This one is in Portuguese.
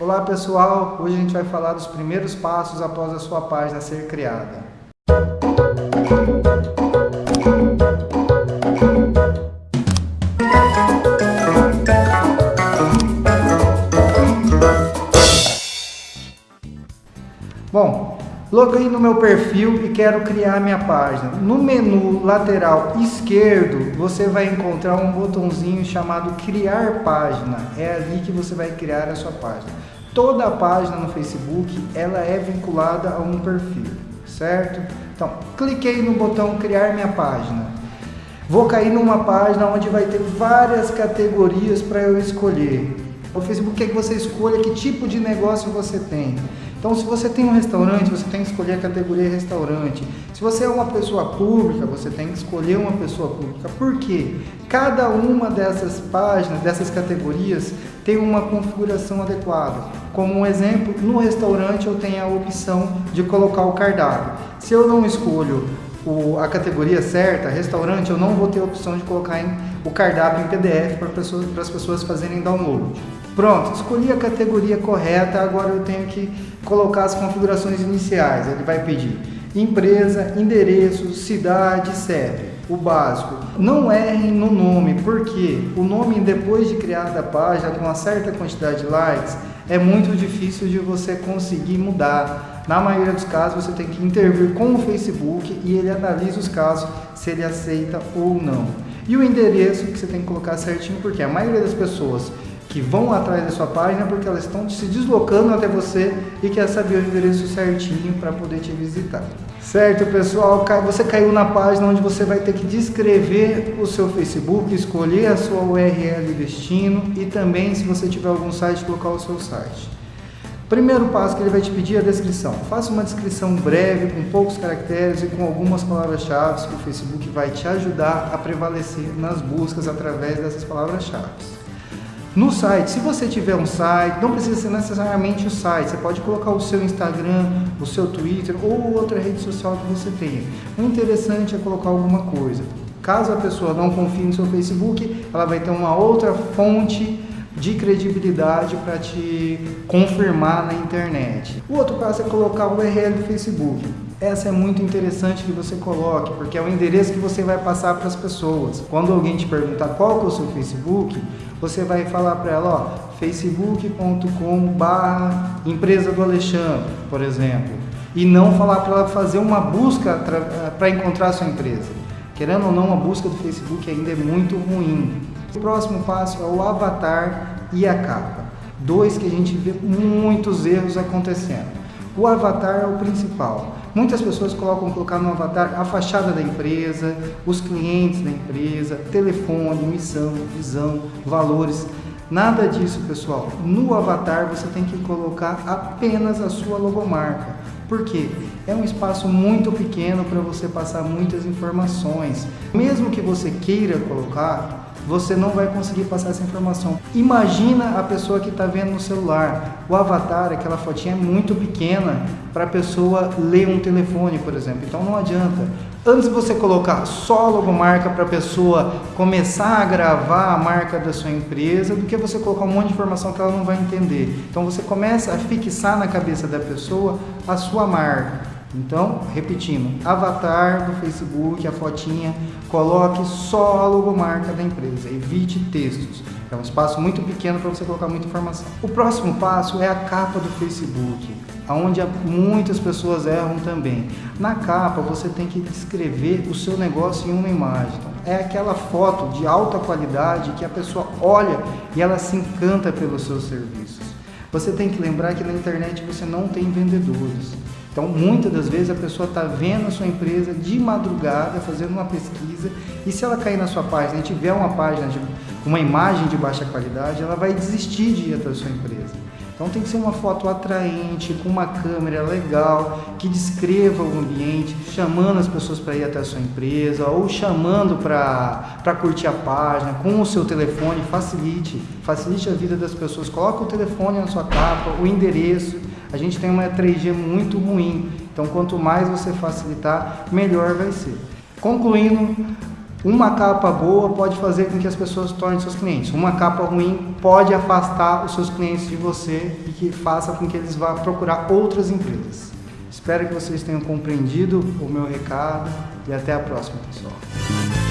Olá pessoal, hoje a gente vai falar dos primeiros passos após a sua página ser criada. Loguei no meu perfil e quero criar minha página. No menu lateral esquerdo, você vai encontrar um botãozinho chamado Criar Página. É ali que você vai criar a sua página. Toda a página no Facebook, ela é vinculada a um perfil, certo? Então, cliquei no botão Criar minha página. Vou cair numa página onde vai ter várias categorias para eu escolher. O Facebook quer que você escolha que tipo de negócio você tem. Então, se você tem um restaurante, você tem que escolher a categoria restaurante. Se você é uma pessoa pública, você tem que escolher uma pessoa pública. Por quê? Cada uma dessas páginas, dessas categorias, tem uma configuração adequada. Como um exemplo, no restaurante eu tenho a opção de colocar o cardápio. Se eu não escolho o, a categoria certa, restaurante, eu não vou ter a opção de colocar em, o cardápio em PDF para pessoas, as pessoas fazerem download. Pronto, escolhi a categoria correta, agora eu tenho que colocar as configurações iniciais. Ele vai pedir empresa, endereço, cidade, CEP, o básico. Não errem no nome, porque o nome depois de criada a página com uma certa quantidade de likes, é muito difícil de você conseguir mudar. Na maioria dos casos você tem que intervir com o Facebook e ele analisa os casos se ele aceita ou não. E o endereço que você tem que colocar certinho, porque a maioria das pessoas que vão atrás da sua página porque elas estão se deslocando até você e quer saber o endereço certinho para poder te visitar. Certo, pessoal? Você caiu na página onde você vai ter que descrever o seu Facebook, escolher a sua URL destino e também, se você tiver algum site, colocar o seu site. Primeiro passo que ele vai te pedir é a descrição. Faça uma descrição breve, com poucos caracteres e com algumas palavras-chave que o Facebook vai te ajudar a prevalecer nas buscas através dessas palavras-chave. No site, se você tiver um site, não precisa ser necessariamente o site, você pode colocar o seu Instagram, o seu Twitter ou outra rede social que você tenha. O interessante é colocar alguma coisa. Caso a pessoa não confie no seu Facebook, ela vai ter uma outra fonte de credibilidade para te confirmar na internet. O outro passo é colocar o URL do Facebook. Essa é muito interessante que você coloque, porque é o endereço que você vai passar para as pessoas. Quando alguém te perguntar qual é o seu Facebook, você vai falar para ela, ó, facebook.com barra empresa do Alexandre, por exemplo. E não falar para ela fazer uma busca para encontrar a sua empresa. Querendo ou não, a busca do Facebook ainda é muito ruim. O próximo passo é o avatar e a capa. Dois que a gente vê muitos erros acontecendo. O avatar é o principal. Muitas pessoas colocam colocar no avatar a fachada da empresa, os clientes da empresa, telefone, missão, visão, valores. Nada disso, pessoal. No avatar você tem que colocar apenas a sua logomarca. Por quê? É um espaço muito pequeno para você passar muitas informações. Mesmo que você queira colocar, você não vai conseguir passar essa informação. Imagina a pessoa que está vendo no celular. O avatar, aquela fotinha é muito pequena para a pessoa ler um telefone, por exemplo. Então não adianta. Antes de você colocar só a logomarca para a pessoa começar a gravar a marca da sua empresa, do que você colocar um monte de informação que ela não vai entender. Então você começa a fixar na cabeça da pessoa a sua marca. Então, repetindo, avatar do Facebook, a fotinha, coloque só a logomarca da empresa, evite textos. É um espaço muito pequeno para você colocar muita informação. O próximo passo é a capa do Facebook, onde muitas pessoas erram também. Na capa você tem que descrever o seu negócio em uma imagem. Então, é aquela foto de alta qualidade que a pessoa olha e ela se encanta pelos seus serviços. Você tem que lembrar que na internet você não tem vendedores. Então, muitas das vezes a pessoa está vendo a sua empresa de madrugada, fazendo uma pesquisa, e se ela cair na sua página e tiver uma página de uma imagem de baixa qualidade, ela vai desistir de ir até a sua empresa. Então tem que ser uma foto atraente, com uma câmera legal, que descreva o ambiente, chamando as pessoas para ir até a sua empresa, ou chamando para curtir a página, com o seu telefone, facilite, facilite a vida das pessoas. Coloque o telefone na sua capa, o endereço, a gente tem uma 3G muito ruim, então quanto mais você facilitar, melhor vai ser. Concluindo, Uma capa boa pode fazer com que as pessoas tornem seus clientes. Uma capa ruim pode afastar os seus clientes de você e que faça com que eles vá procurar outras empresas. Espero que vocês tenham compreendido o meu recado e até a próxima, pessoal.